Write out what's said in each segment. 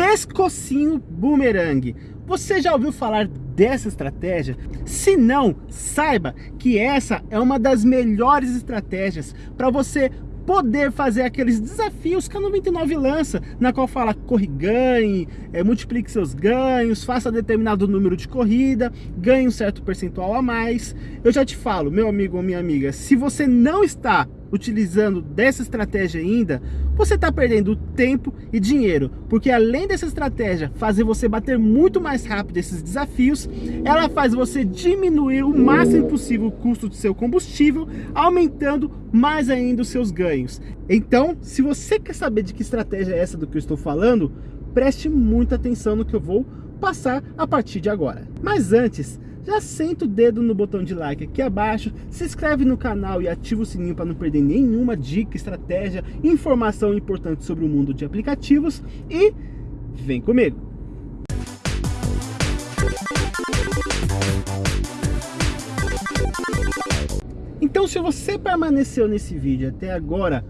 pescocinho boomerang. Você já ouviu falar dessa estratégia? Se não, saiba que essa é uma das melhores estratégias para você poder fazer aqueles desafios que a 99 lança, na qual fala corre ganhe, é, multiplique seus ganhos, faça determinado número de corrida, ganhe um certo percentual a mais. Eu já te falo, meu amigo ou minha amiga, se você não está utilizando dessa estratégia ainda, você está perdendo tempo e dinheiro, porque além dessa estratégia fazer você bater muito mais rápido esses desafios, ela faz você diminuir o máximo possível o custo do seu combustível, aumentando mais ainda os seus ganhos. Então, se você quer saber de que estratégia é essa do que eu estou falando, preste muita atenção no que eu vou passar a partir de agora. Mas antes, já senta o dedo no botão de like aqui abaixo, se inscreve no canal e ativa o sininho para não perder nenhuma dica, estratégia, informação importante sobre o mundo de aplicativos e vem comigo! Então se você permaneceu nesse vídeo até agora,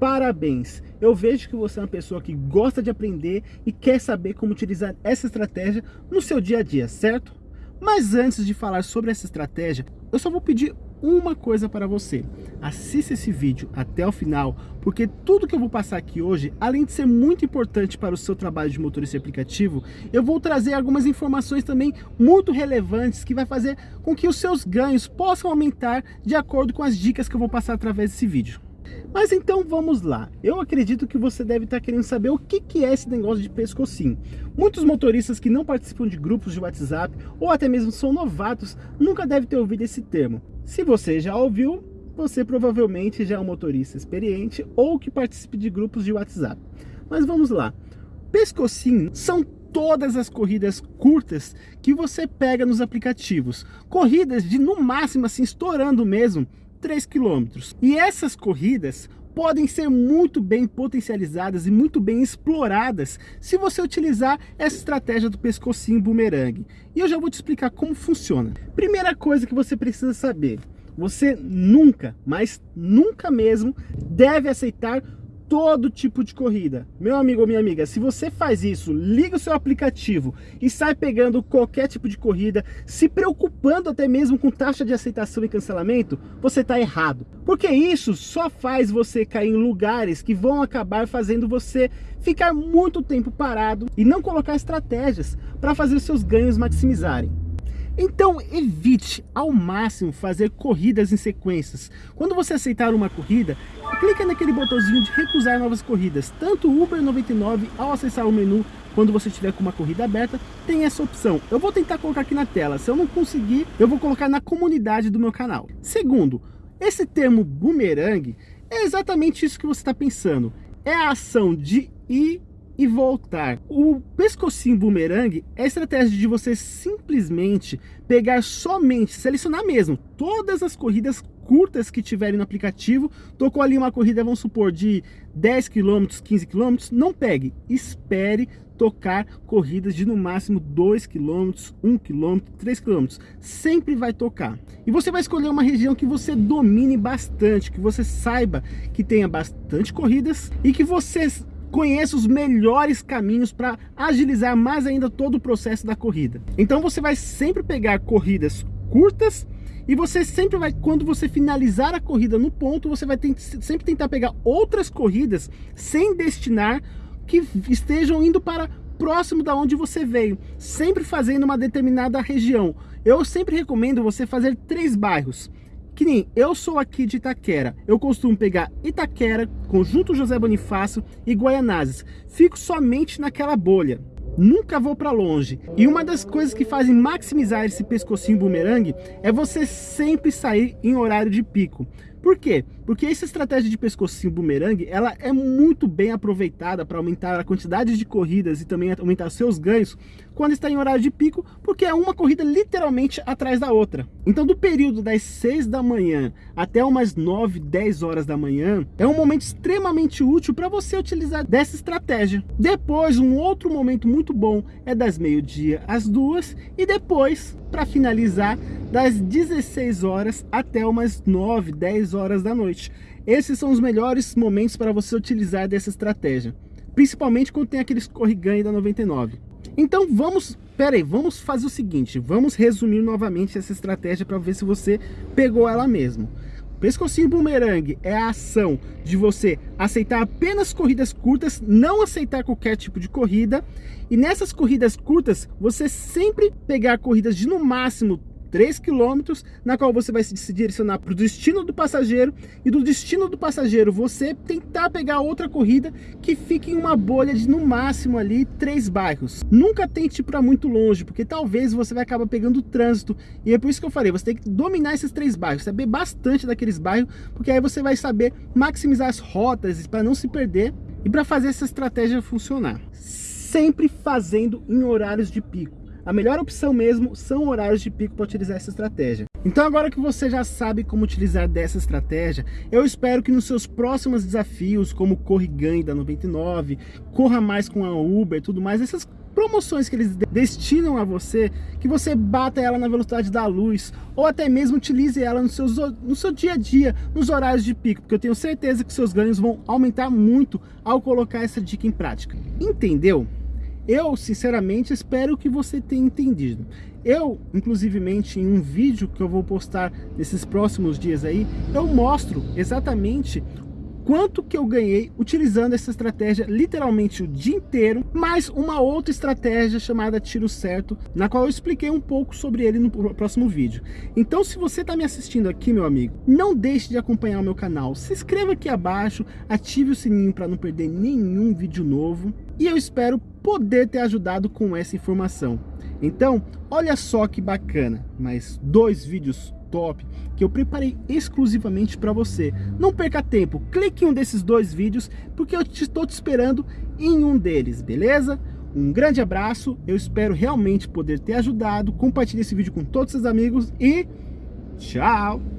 parabéns! Eu vejo que você é uma pessoa que gosta de aprender e quer saber como utilizar essa estratégia no seu dia a dia, certo? Mas antes de falar sobre essa estratégia, eu só vou pedir uma coisa para você. Assista esse vídeo até o final, porque tudo que eu vou passar aqui hoje, além de ser muito importante para o seu trabalho de motorista aplicativo, eu vou trazer algumas informações também muito relevantes que vai fazer com que os seus ganhos possam aumentar de acordo com as dicas que eu vou passar através desse vídeo. Mas então vamos lá. Eu acredito que você deve estar querendo saber o que, que é esse negócio de pescocinho. Muitos motoristas que não participam de grupos de WhatsApp ou até mesmo são novatos nunca devem ter ouvido esse termo. Se você já ouviu, você provavelmente já é um motorista experiente ou que participe de grupos de WhatsApp. Mas vamos lá. Pescocinho são todas as corridas curtas que você pega nos aplicativos. Corridas de no máximo assim estourando mesmo 3 quilômetros. E essas corridas podem ser muito bem potencializadas e muito bem exploradas se você utilizar essa estratégia do pescocinho bumerangue. E eu já vou te explicar como funciona. Primeira coisa que você precisa saber, você nunca, mas nunca mesmo, deve aceitar todo tipo de corrida. Meu amigo ou minha amiga, se você faz isso, liga o seu aplicativo e sai pegando qualquer tipo de corrida, se preocupando até mesmo com taxa de aceitação e cancelamento, você está errado. Porque isso só faz você cair em lugares que vão acabar fazendo você ficar muito tempo parado e não colocar estratégias para fazer seus ganhos maximizarem. Então evite ao máximo fazer corridas em sequências. Quando você aceitar uma corrida, clica naquele botãozinho de recusar novas corridas. Tanto o Uber 99 ao acessar o menu, quando você estiver com uma corrida aberta, tem essa opção. Eu vou tentar colocar aqui na tela. Se eu não conseguir, eu vou colocar na comunidade do meu canal. Segundo, esse termo boomerang é exatamente isso que você está pensando. É a ação de ir e voltar. O pescocinho boomerang é a estratégia de você simplesmente pegar somente, selecionar mesmo, todas as corridas curtas que tiverem no aplicativo, tocou ali uma corrida, vamos supor, de 10 km, 15 km, não pegue, espere tocar corridas de no máximo 2 km, 1 km, 3 km, sempre vai tocar. E você vai escolher uma região que você domine bastante, que você saiba que tenha bastante corridas e que você conheça os melhores caminhos para agilizar mais ainda todo o processo da corrida. Então você vai sempre pegar corridas curtas e você sempre vai, quando você finalizar a corrida no ponto, você vai sempre tentar pegar outras corridas sem destinar que estejam indo para próximo da onde você veio, sempre fazendo uma determinada região. Eu sempre recomendo você fazer três bairros. Que nem eu sou aqui de Itaquera, eu costumo pegar Itaquera, Conjunto José Bonifácio e Guaianazes. Fico somente naquela bolha. Nunca vou para longe. E uma das coisas que fazem maximizar esse pescocinho bumerangue é você sempre sair em horário de pico. Por quê? Porque essa estratégia de pescocinho bumerangue, ela é muito bem aproveitada para aumentar a quantidade de corridas e também aumentar seus ganhos quando está em horário de pico, porque é uma corrida literalmente atrás da outra. Então do período das 6 da manhã até umas 9, 10 horas da manhã, é um momento extremamente útil para você utilizar dessa estratégia. Depois, um outro momento muito bom é das meio-dia às duas e depois, para finalizar, das 16 horas até umas 9, 10 horas da noite. Esses são os melhores momentos para você utilizar dessa estratégia. principalmente quando tem aqueles corriganho da 99. Então vamos, pera aí, vamos fazer o seguinte, vamos resumir novamente essa estratégia para ver se você pegou ela mesmo. Pescocinho bumerangue é a ação de você aceitar apenas corridas curtas, não aceitar qualquer tipo de corrida. E nessas corridas curtas, você sempre pegar corridas de no máximo 3 quilômetros, na qual você vai se direcionar para o destino do passageiro e do destino do passageiro você tentar pegar outra corrida que fique em uma bolha de no máximo ali três bairros. Nunca tente ir para muito longe, porque talvez você vai acabar pegando trânsito e é por isso que eu falei, você tem que dominar esses três bairros, saber bastante daqueles bairros, porque aí você vai saber maximizar as rotas para não se perder e para fazer essa estratégia funcionar. Sempre fazendo em horários de pico a melhor opção mesmo são horários de pico para utilizar essa estratégia. Então agora que você já sabe como utilizar dessa estratégia, eu espero que nos seus próximos desafios, como Corre Ganhe da 99, Corra Mais com a Uber e tudo mais, essas promoções que eles destinam a você, que você bata ela na velocidade da luz, ou até mesmo utilize ela no, no seu dia a dia, nos horários de pico, porque eu tenho certeza que seus ganhos vão aumentar muito ao colocar essa dica em prática. Entendeu? Eu, sinceramente, espero que você tenha entendido. Eu, inclusivemente, em um vídeo que eu vou postar nesses próximos dias aí, eu mostro exatamente quanto que eu ganhei utilizando essa estratégia literalmente o dia inteiro, mais uma outra estratégia chamada tiro certo, na qual eu expliquei um pouco sobre ele no próximo vídeo. Então se você está me assistindo aqui, meu amigo, não deixe de acompanhar o meu canal, se inscreva aqui abaixo, ative o sininho para não perder nenhum vídeo novo, e eu espero poder ter ajudado com essa informação. Então, olha só que bacana, mais dois vídeos top que eu preparei exclusivamente para você. Não perca tempo, clique em um desses dois vídeos, porque eu estou te esperando em um deles, beleza? Um grande abraço, eu espero realmente poder ter ajudado, compartilhe esse vídeo com todos os seus amigos e tchau!